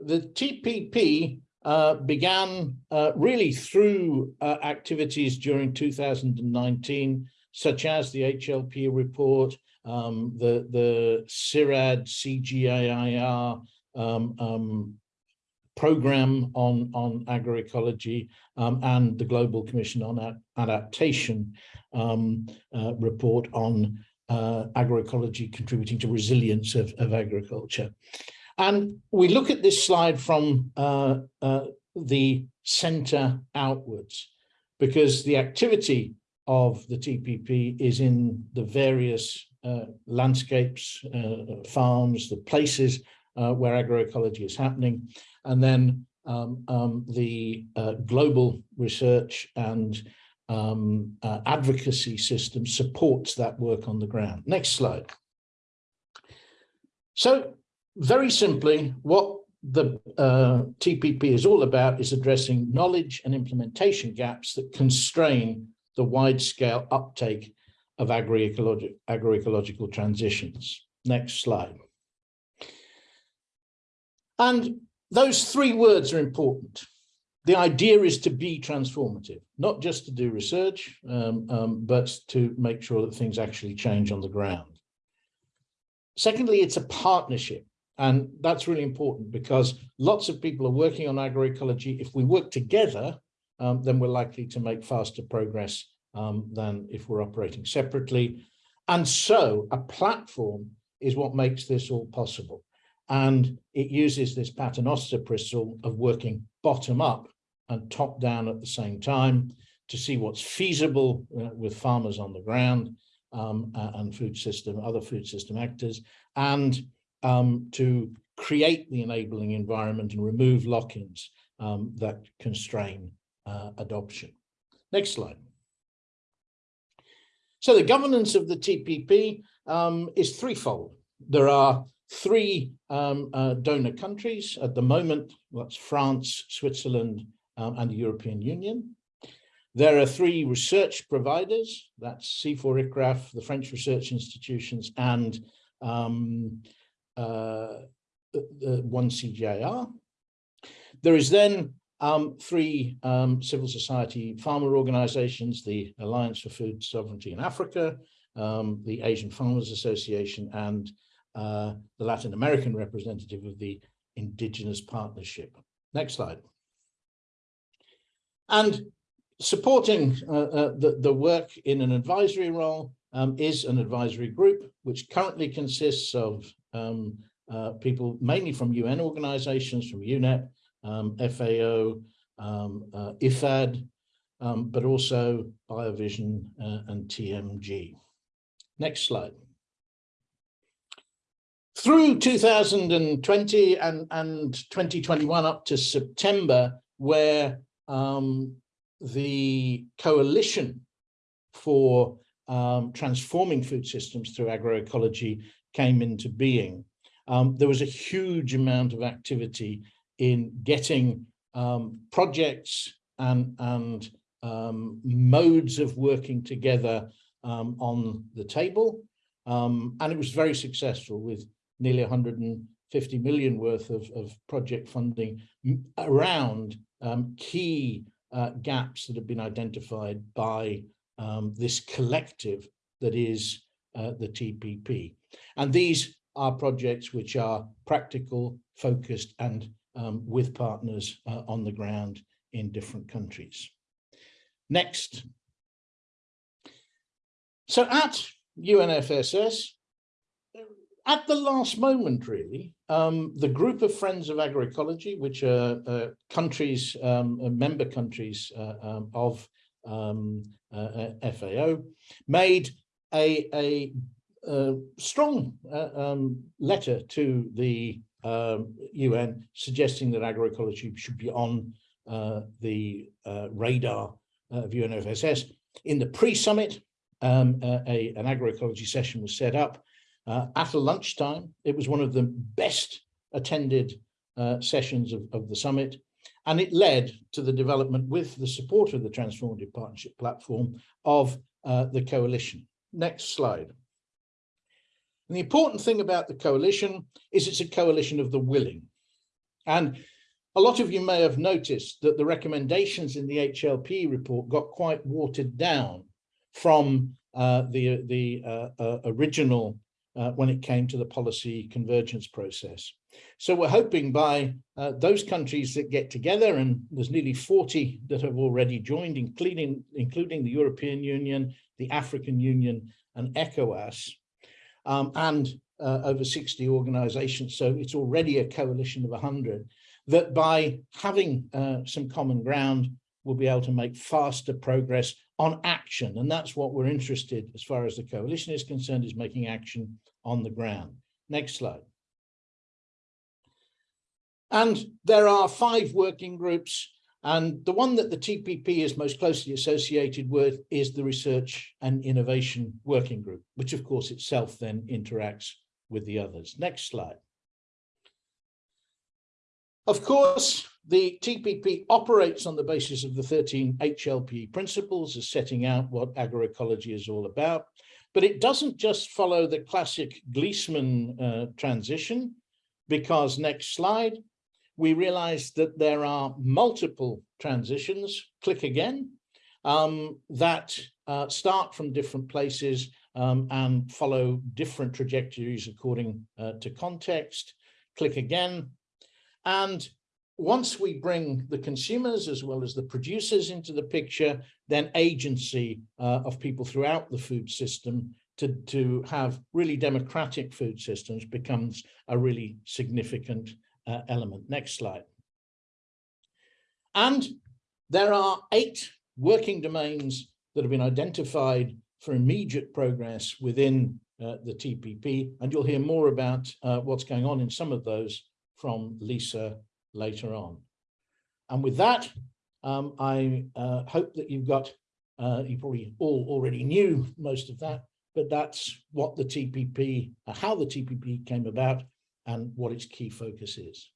the TPP uh, began uh, really through uh, activities during 2019, such as the HLP report, um, the, the CIRAD, CGIAR um, um, program on, on agroecology um, and the Global Commission on Adaptation um, uh, report on uh, agroecology contributing to resilience of, of agriculture. And we look at this slide from uh, uh, the center outwards, because the activity of the TPP is in the various uh, landscapes, uh, farms, the places uh, where agroecology is happening, and then um, um, the uh, global research and um, advocacy system supports that work on the ground. Next slide. So very simply, what the uh, TPP is all about is addressing knowledge and implementation gaps that constrain the wide-scale uptake of agroecological, agroecological transitions. Next slide. And those three words are important. The idea is to be transformative, not just to do research, um, um, but to make sure that things actually change on the ground. Secondly, it's a partnership. And that's really important because lots of people are working on agroecology. If we work together, um, then we're likely to make faster progress um, than if we're operating separately. And so a platform is what makes this all possible. And it uses this paternoster principle of working bottom up and top down at the same time to see what's feasible uh, with farmers on the ground um, and food system, other food system actors, and um, to create the enabling environment and remove lock-ins um, that constrain uh, adoption. Next slide. So the governance of the TPP um, is threefold. There are three um, uh, donor countries at the moment, that's France, Switzerland, um, and the European Union. There are three research providers, that's CIFOR, the French research institutions, and um, uh, one CGIAR. There is then um, three um, civil society farmer organizations, the Alliance for Food Sovereignty in Africa, um, the Asian Farmers Association, and uh, the Latin American representative of the Indigenous Partnership. Next slide. And supporting uh, uh, the, the work in an advisory role um, is an advisory group, which currently consists of um, uh, people mainly from UN organizations, from UNEP, um, FAO, um, uh, IFAD, um, but also BioVision uh, and TMG. Next slide. Through 2020 and, and 2021 up to September, where um, the coalition for um, transforming food systems through agroecology came into being. Um, there was a huge amount of activity in getting um, projects and, and um, modes of working together um, on the table. Um, and it was very successful with nearly 150 million worth of, of project funding around key uh, gaps that have been identified by this collective that is uh, the TPP. And these are projects which are practical, focused, and um, with partners uh, on the ground in different countries. Next. So at UNFSS, at the last moment, really, um, the group of Friends of Agroecology, which are uh, countries, um, member countries uh, um, of um, uh, uh, FAO, made a, a a strong uh, um, letter to the um, UN suggesting that agroecology should be on uh, the uh, radar of UNFSS. In the pre-summit, um, uh, a, an agroecology session was set up at a lunchtime. It was one of the best attended sessions of, of the summit. And it led to the development with the support of the Transformative Partnership Platform of the coalition. Next slide. And the important thing about the coalition is it's a coalition of the willing. And a lot of you may have noticed that the recommendations in the HLP report got quite watered down from uh, the, the uh, uh, original uh, when it came to the policy convergence process. So we're hoping by uh, those countries that get together, and there's nearly 40 that have already joined, including, including the European Union, the African Union, and ECOWAS, um, and uh, over 60 organizations. So it's already a coalition of 100 that by having uh, some common ground, we'll be able to make faster progress on action. And that's what we're interested as far as the coalition is concerned, is making action on the ground. Next slide. And there are five working groups and the one that the TPP is most closely associated with is the Research and Innovation Working Group, which of course itself then interacts with the others. Next slide. Of course, the TPP operates on the basis of the 13 HLP principles as setting out what agroecology is all about, but it doesn't just follow the classic Gliessman uh, transition, because next slide, we realize that there are multiple transitions, click again, um, that uh, start from different places um, and follow different trajectories according uh, to context. Click again. And once we bring the consumers as well as the producers into the picture, then agency uh, of people throughout the food system to, to have really democratic food systems becomes a really significant uh, element. Next slide. And there are eight working domains that have been identified for immediate progress within uh, the TPP, and you'll hear more about uh, what's going on in some of those from Lisa later on. And with that, um, I uh, hope that you've got, uh, you probably all already knew most of that, but that's what the TPP, uh, how the TPP came about and what its key focus is.